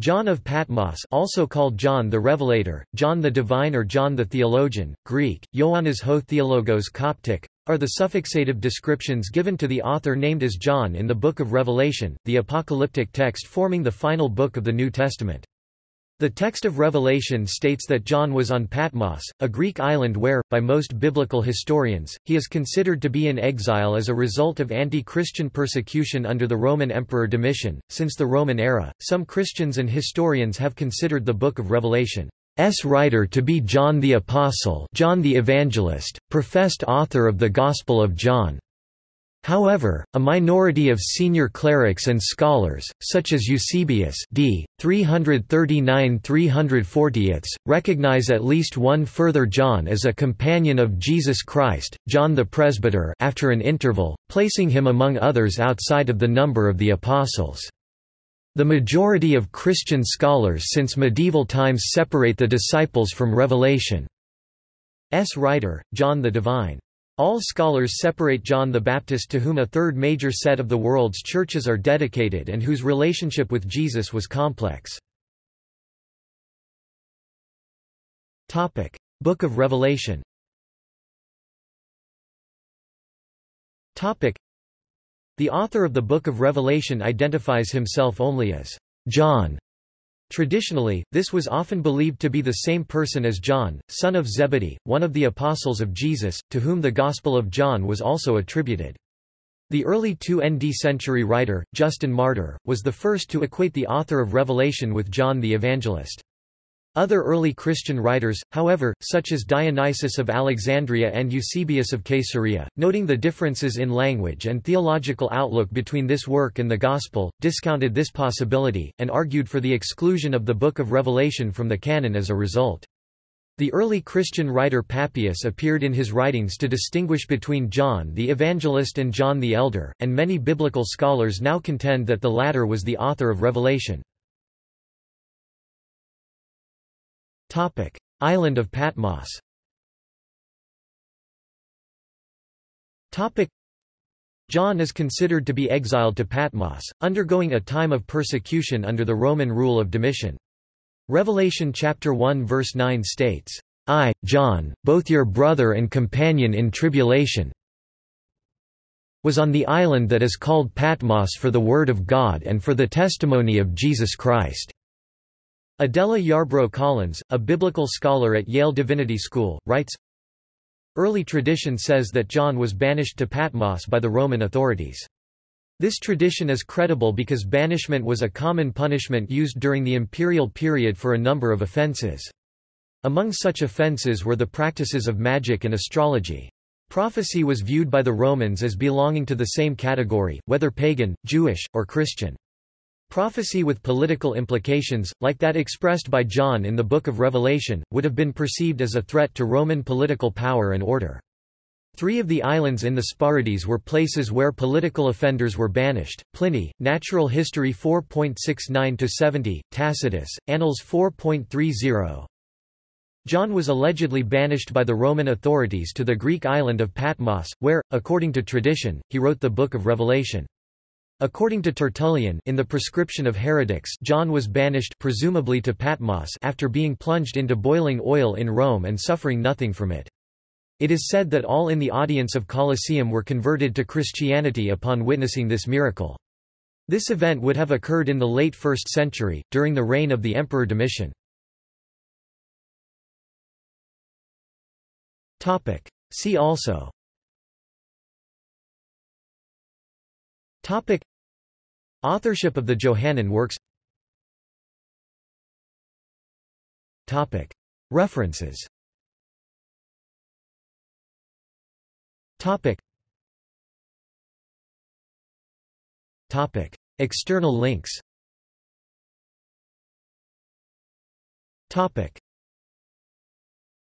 John of Patmos also called John the Revelator, John the Divine or John the Theologian, Greek, Ioannis ho Theologos Coptic, are the suffixative descriptions given to the author named as John in the Book of Revelation, the apocalyptic text forming the final book of the New Testament. The text of Revelation states that John was on Patmos, a Greek island where, by most biblical historians, he is considered to be in exile as a result of anti-Christian persecution under the Roman Emperor Domitian. Since the Roman era, some Christians and historians have considered the Book of Revelation writer to be John the Apostle, John the Evangelist, professed author of the Gospel of John. However, a minority of senior clerics and scholars, such as Eusebius d. 339–340, recognize at least one further John as a companion of Jesus Christ, John the Presbyter after an interval, placing him among others outside of the number of the Apostles. The majority of Christian scholars since medieval times separate the disciples from Revelation. S. writer, John the Divine. All scholars separate John the Baptist to whom a third major set of the world's churches are dedicated and whose relationship with Jesus was complex. Book of Revelation The author of the Book of Revelation identifies himself only as John Traditionally, this was often believed to be the same person as John, son of Zebedee, one of the apostles of Jesus, to whom the Gospel of John was also attributed. The early 2nd century writer, Justin Martyr, was the first to equate the author of Revelation with John the Evangelist. Other early Christian writers, however, such as Dionysius of Alexandria and Eusebius of Caesarea, noting the differences in language and theological outlook between this work and the Gospel, discounted this possibility, and argued for the exclusion of the Book of Revelation from the canon as a result. The early Christian writer Papias appeared in his writings to distinguish between John the Evangelist and John the Elder, and many biblical scholars now contend that the latter was the author of Revelation. Topic: Island of Patmos. Topic: John is considered to be exiled to Patmos, undergoing a time of persecution under the Roman rule of Domitian. Revelation chapter 1 verse 9 states, I, John, both your brother and companion in tribulation, was on the island that is called Patmos for the word of God and for the testimony of Jesus Christ. Adela Yarbro Collins, a biblical scholar at Yale Divinity School, writes, Early tradition says that John was banished to Patmos by the Roman authorities. This tradition is credible because banishment was a common punishment used during the imperial period for a number of offences. Among such offences were the practices of magic and astrology. Prophecy was viewed by the Romans as belonging to the same category, whether pagan, Jewish, or Christian. Prophecy with political implications, like that expressed by John in the Book of Revelation, would have been perceived as a threat to Roman political power and order. Three of the islands in the Sporades were places where political offenders were banished. Pliny, Natural History 4.69-70, Tacitus, Annals 4.30. John was allegedly banished by the Roman authorities to the Greek island of Patmos, where, according to tradition, he wrote the Book of Revelation. According to Tertullian in the Prescription of Heretics John was banished presumably to Patmos after being plunged into boiling oil in Rome and suffering nothing from it. It is said that all in the audience of Colosseum were converted to Christianity upon witnessing this miracle. This event would have occurred in the late 1st century, during the reign of the Emperor Domitian. See also Topic Authorship of the Johannine works. References. External links